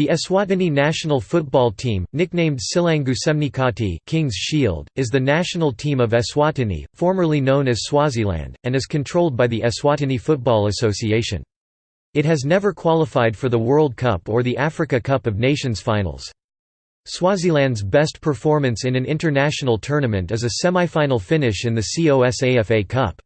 The Eswatini national football team, nicknamed Sihlangu Semnikati King's Shield, is the national team of Eswatini, formerly known as Swaziland, and is controlled by the Eswatini Football Association. It has never qualified for the World Cup or the Africa Cup of Nations finals. Swaziland's best performance in an international tournament is a semi-final finish in the COSAFA Cup.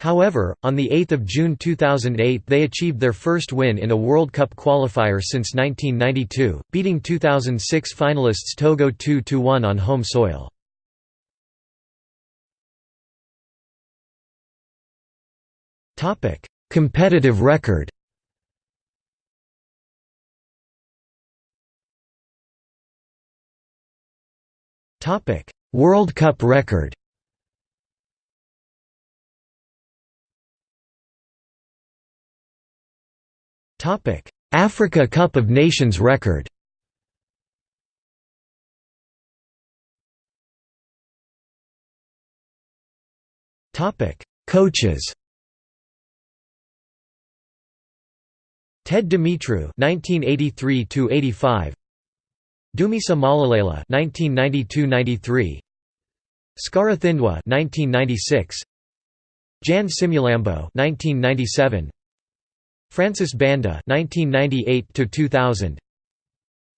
However, on 8 June 2008 they achieved their first win in a World Cup qualifier since 1992, beating 2006 finalists Togo 2–1 on home soil. Competitive record World Cup record Africa Cup of Nations record. Coaches. Ted Dumitru (1983–85), Dumisa Malalela (1992–93), Skara Thindwa (1996), Jan Simulambo (1997), Francis Banda 1998 to 2000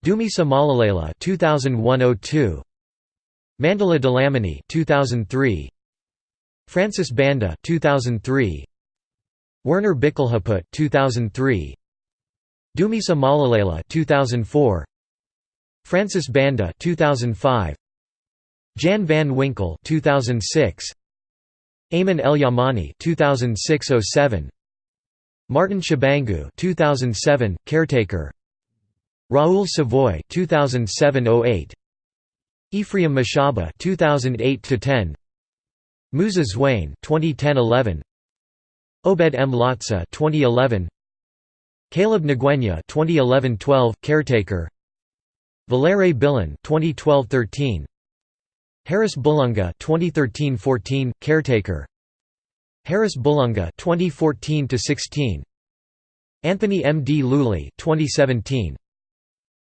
Dumisa Malalela (2001–02), Mandela Dlamini (2003), Francis Banda (2003), Werner Bickelhaupt (2003), Dumisa Malalela (2004), Francis Banda (2005), Jan van Winkle (2006), Ayman El Yamani (2006–07), Martin Shabangu 2007 caretaker. Raoul Savoy 2007-08 Ephraim Mashaba 2008-10 Musa Zwane 2010-11 Obed M. Lotsa 2011 Caleb Ngwenya 2011-12 caretaker. Valere Billen 2012-13 Harris Bulunga 2013-14 caretaker Harris Bulunga 2014 to 16 Anthony M. D. Luli 2017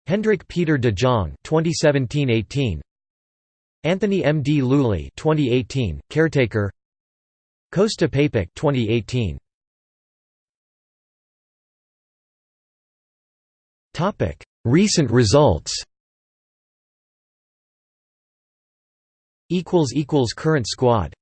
Hendrik Peter de Jong 2017-18 Anthony M. D. Luli 2018 caretaker. Kosta Papić 2018 Topic Recent results. Equals equals current squad